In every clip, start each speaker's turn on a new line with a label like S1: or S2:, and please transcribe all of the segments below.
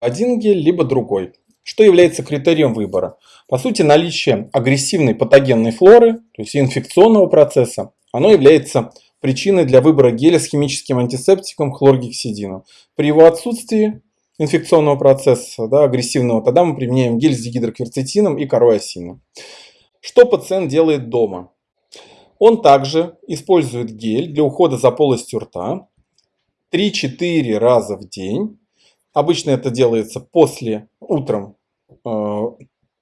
S1: один гель, либо другой. Что является критерием выбора? По сути, наличие агрессивной патогенной флоры, то есть инфекционного процесса, оно является причиной для выбора геля с химическим антисептиком хлоргексидином. При его отсутствии инфекционного процесса, да, агрессивного, тогда мы применяем гель с дигидрокверцетином и корой Что пациент делает дома? Он также использует гель для ухода за полостью рта 3-4 раза в день. Обычно это делается после, утром, э,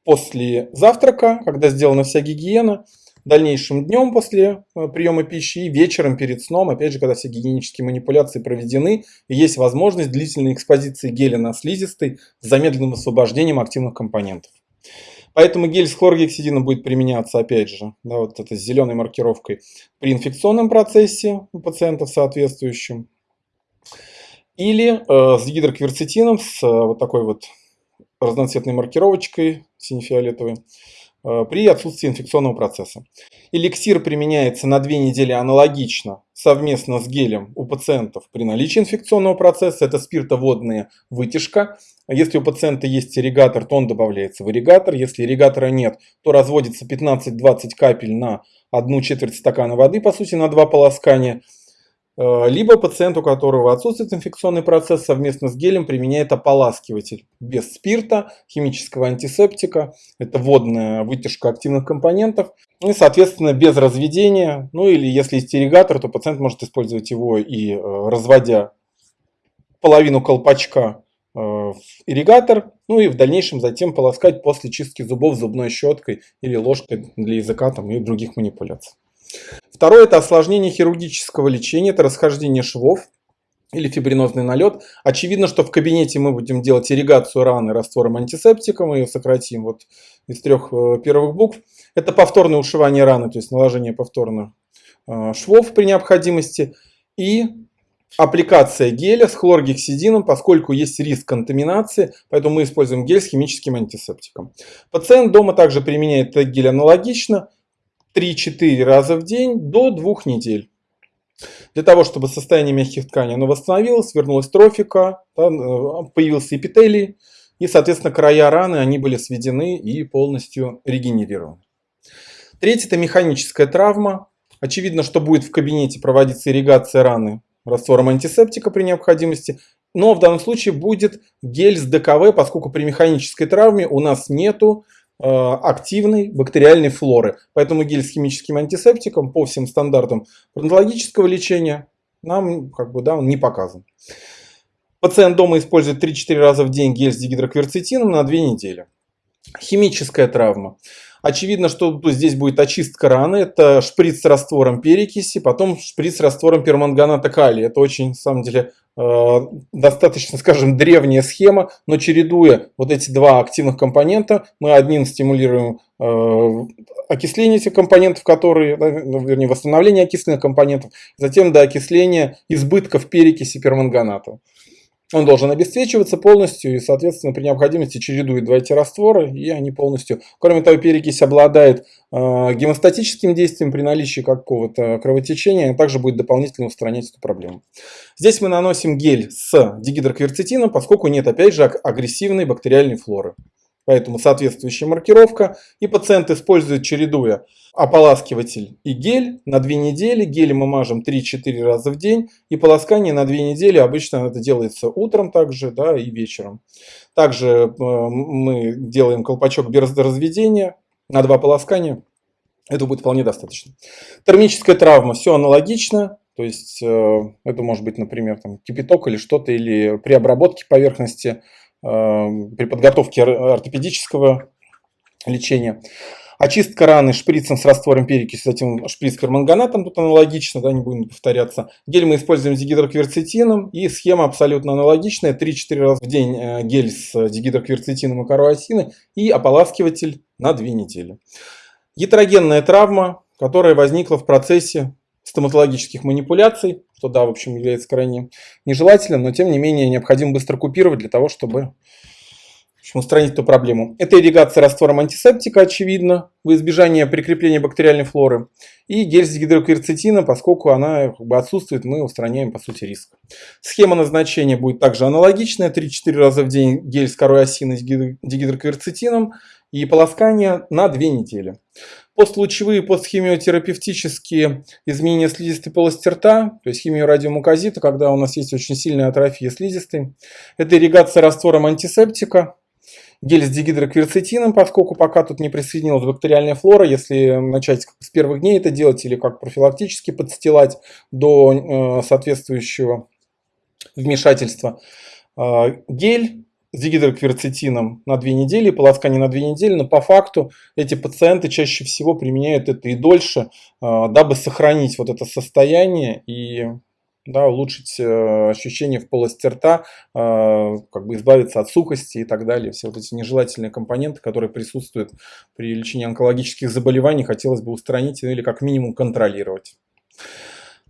S1: после завтрака, когда сделана вся гигиена дальнейшим днем после э, приема пищи и вечером перед сном, опять же, когда все гигиенические манипуляции проведены, и есть возможность длительной экспозиции геля на слизистой с замедленным освобождением активных компонентов. Поэтому гель с хлоргексидином будет применяться, опять же, да, вот это с зеленой маркировкой, при инфекционном процессе у пациентов соответствующем. Или э, с гидрокверцетином, с э, вот такой вот разноцветной маркировочкой сине-фиолетовой, Э, при отсутствии инфекционного процесса. Эликсир применяется на две недели аналогично совместно с гелем у пациентов при наличии инфекционного процесса. Это спиртоводная вытяжка. Если у пациента есть ирригатор, то он добавляется в ирригатор. Если ирригатора нет, то разводится 15-20 капель на одну четверть стакана воды, по сути, на два полоскания. Э, либо пациент, у которого отсутствует инфекционный процесс, совместно с гелем применяет ополаскиватель без спирта, химического антисептика. Это водная вытяжка активных компонентов. И, соответственно, без разведения. Ну или если есть ирригатор, то пациент может использовать его и э, разводя половину колпачка э, в ирригатор, ну и в дальнейшем затем полоскать после чистки зубов зубной щеткой или ложкой для языка там, и других манипуляций. Второе – это осложнение хирургического лечения, это расхождение швов или фибринозный налет. Очевидно, что в кабинете мы будем делать ирригацию раны раствором антисептика, мы ее сократим вот из трех э, первых букв. Это повторное ушивание раны, то есть наложение повторных э, швов при необходимости. И аппликация геля с хлоргексидином, поскольку есть риск контаминации, поэтому мы используем гель с химическим антисептиком. Пациент дома также применяет гель аналогично, 3-4 раза в день до 2 недель. Для того, чтобы состояние мягких тканей оно восстановилось, вернулась трофика, э, появился эпителий, и, соответственно, края раны они были сведены и полностью регенерированы. Третье – это механическая травма. Очевидно, что будет в кабинете проводиться ирригация раны раствором антисептика при необходимости, но в данном случае будет гель с ДКВ, поскольку при механической травме у нас нету активной бактериальной флоры. Поэтому гель с химическим антисептиком по всем стандартам фронтологического лечения нам как бы, да, он не показан. Пациент дома использует 3-4 раза в день гель с дигидрокверцетином на 2 недели. Химическая травма. Очевидно, что здесь будет очистка раны. Это шприц с раствором перекиси, потом шприц с раствором перманганата калия. Это очень, на самом деле, э, достаточно, скажем, древняя схема, но чередуя вот эти два активных компонента, мы одним стимулируем э, окисление этих компонентов, которые, ну, вернее, восстановление окисленных компонентов, затем до окисления избытков перекиси перманганата. Он должен обесцвечиваться полностью и, соответственно, при необходимости чередует два эти растворы, и они полностью... Кроме того, перекись обладает э, гемостатическим действием при наличии какого-то кровотечения, а также будет дополнительно устранять эту проблему. Здесь мы наносим гель с дигидрокверцетином, поскольку нет, опять же, агрессивной бактериальной флоры. Поэтому соответствующая маркировка. И пациент использует, чередуя ополаскиватель и гель на 2 недели. Гель мы мажем 3-4 раза в день. И полоскание на 2 недели обычно это делается утром также да, и вечером. Также э, мы делаем колпачок без разведения на 2 полоскания. Это будет вполне достаточно. Термическая травма, все аналогично. То есть э, это может быть, например, там, кипяток или что-то, или при обработке поверхности при подготовке ортопедического лечения. Очистка раны шприцем с раствором перекиси, затем шприц карманганатом, тут аналогично, да, не будем повторяться. Гель мы используем с дигидрокверцетином, и схема абсолютно аналогичная. 3-4 раза в день э, гель с дигидрокверцетином и каруасиной, и ополаскиватель на 2 недели. Гетерогенная травма, которая возникла в процессе стоматологических манипуляций, что да, в общем, является крайне нежелательным, но тем не менее необходимо быстро купировать для того, чтобы общем, устранить эту проблему. Это ирригация раствором антисептика, очевидно, в избежание прикрепления бактериальной флоры. И гель с гидрокверцетином, поскольку она как бы, отсутствует, мы устраняем, по сути, риск. Схема назначения будет также аналогичная. 3-4 раза в день гель с корой осины с дигидрокверцетином и полоскание на 2 недели. Постлучевые, постхимиотерапевтические изменения слизистой полости рта, то есть химиорадиомуказита, когда у нас есть очень сильная атрофия слизистой. Это ирригация раствором антисептика, гель с дигидрокверцетином, поскольку пока тут не присоединилась бактериальная флора, если начать с первых дней это делать или как профилактически подстилать до э, соответствующего вмешательства. Э, гель с дигидрокверцетином на 2 недели, полоскание на 2 недели, но по факту эти пациенты чаще всего применяют это и дольше, э, дабы сохранить вот это состояние и да, улучшить э, ощущение в полости рта, э, как бы избавиться от сухости и так далее. Все вот эти нежелательные компоненты, которые присутствуют при лечении онкологических заболеваний, хотелось бы устранить или как минимум контролировать.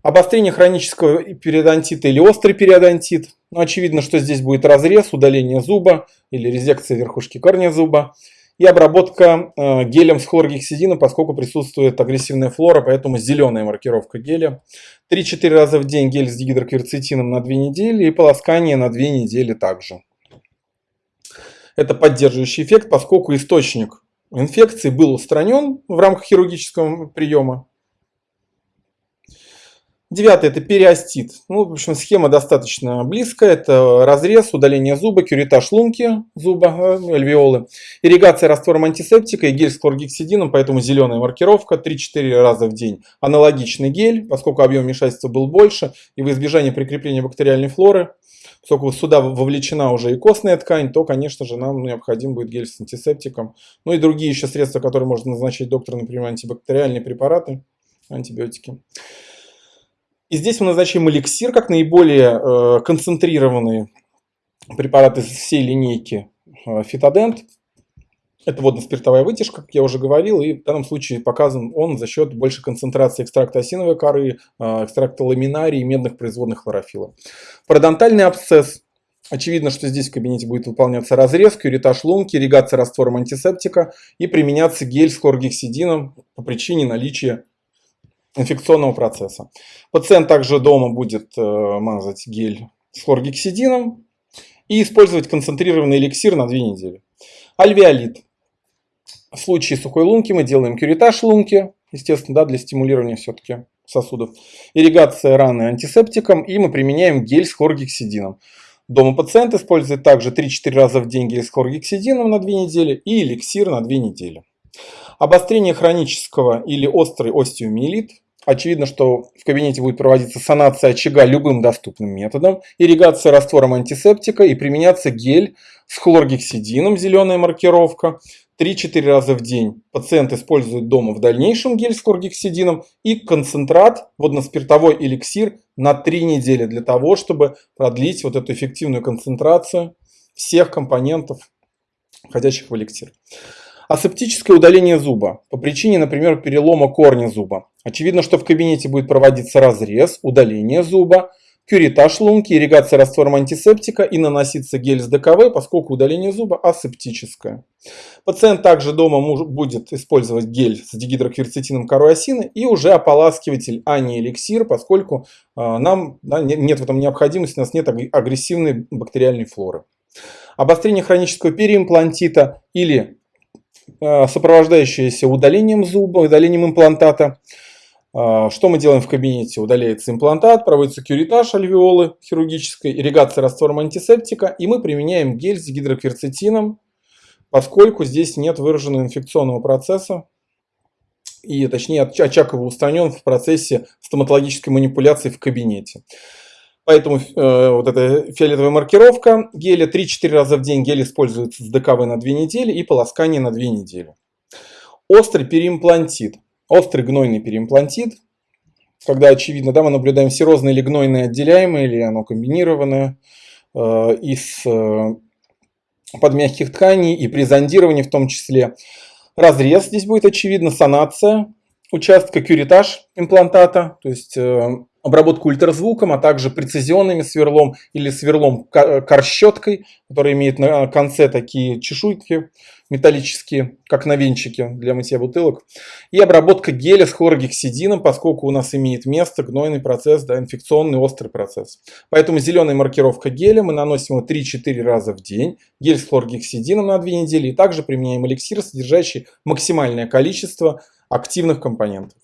S1: Обострение хронического периодонтита или острый периодонтит. Ну, очевидно, что здесь будет разрез, удаление зуба или резекция верхушки корня зуба и обработка э, гелем с хлоргексидином, поскольку присутствует агрессивная флора, поэтому зеленая маркировка геля. 3-4 раза в день гель с дигидрокверцетином на 2 недели и полоскание на 2 недели также. Это поддерживающий эффект, поскольку источник инфекции был устранен в рамках хирургического приема. Девятый – это периостит. Ну, в общем, схема достаточно близкая. Это разрез, удаление зуба, кюритаж лунки зуба, э, альвеолы, ирригация раствором антисептика и гель с хлоргексидином, поэтому зеленая маркировка 3-4 раза в день. Аналогичный гель, поскольку объем вмешательства был больше, и в избежание прикрепления бактериальной флоры, поскольку сюда вовлечена уже и костная ткань, то, конечно же, нам необходим будет гель с антисептиком. Ну и другие еще средства, которые можно назначить доктор, например, антибактериальные препараты, антибиотики. И здесь мы назначаем эликсир как наиболее э, концентрированный препарат из всей линейки э, фитодент. Это водно-спиртовая вытяжка, как я уже говорил, и в данном случае показан он за счет большей концентрации экстракта осиновой коры, э, экстракта ламинарии и медных производных хлорофила. Пародонтальный абсцесс. Очевидно, что здесь в кабинете будет выполняться разрез, кюритаж лунки, ирригация раствором антисептика и применяться гель с хлоргексидином по причине наличия инфекционного процесса. Пациент также дома будет э, мазать гель с хлоргексидином и использовать концентрированный эликсир на 2 недели. Альвеолит. В случае сухой лунки мы делаем кюритаж лунки, естественно, да, для стимулирования все-таки сосудов. Ирригация раны антисептиком и мы применяем гель с хлоргексидином. Дома пациент использует также 3-4 раза в день гель с хлоргексидином на 2 недели и эликсир на 2 недели. Обострение хронического или острый остеомиелит Очевидно, что в кабинете будет проводиться санация очага любым доступным методом, ирригация раствором антисептика и применяться гель с хлоргексидином, зеленая маркировка, 3-4 раза в день. Пациент использует дома в дальнейшем гель с хлоргексидином и концентрат, водно-спиртовой эликсир на 3 недели для того, чтобы продлить вот эту эффективную концентрацию всех компонентов, входящих в эликсир. Асептическое удаление зуба по причине, например, перелома корня зуба. Очевидно, что в кабинете будет проводиться разрез, удаление зуба, кюритаж лунки, ирригация раствором антисептика и наноситься гель с ДКВ, поскольку удаление зуба асептическое. Пациент также дома будет использовать гель с дигидрокверцетином корой и уже ополаскиватель, а не эликсир, поскольку э, нам да, нет в этом необходимости, у нас нет агрессивной бактериальной флоры. Обострение хронического переимплантита или сопровождающаяся удалением зуба, удалением имплантата. Э, что мы делаем в кабинете? Удаляется имплантат, проводится кюритаж альвеолы хирургической, ирригация раствором антисептика, и мы применяем гель с гидрокверцетином, поскольку здесь нет выраженного инфекционного процесса, и точнее очаг его устранен в процессе стоматологической манипуляции в кабинете. Поэтому э, вот эта фиолетовая маркировка геля 3-4 раза в день гель используется с ДКВ на 2 недели и полоскание на 2 недели. Острый переимплантит. Острый гнойный переимплантит. Когда очевидно, да, мы наблюдаем серозное или гнойное отделяемое, или оно комбинированное э, из э, подмягких тканей и при зондировании в том числе. Разрез здесь будет очевидно, санация участка, кюритаж имплантата, то есть э, обработку ультразвуком, а также прецизионными сверлом или сверлом корщеткой, который имеет на конце такие чешуйки металлические, как на венчике для мытья бутылок. И обработка геля с хлоргексидином, поскольку у нас имеет место гнойный процесс, да, инфекционный острый процесс. Поэтому зеленая маркировка геля, мы наносим его 3-4 раза в день. Гель с хлоргексидином на 2 недели. И также применяем эликсир, содержащий максимальное количество активных компонентов.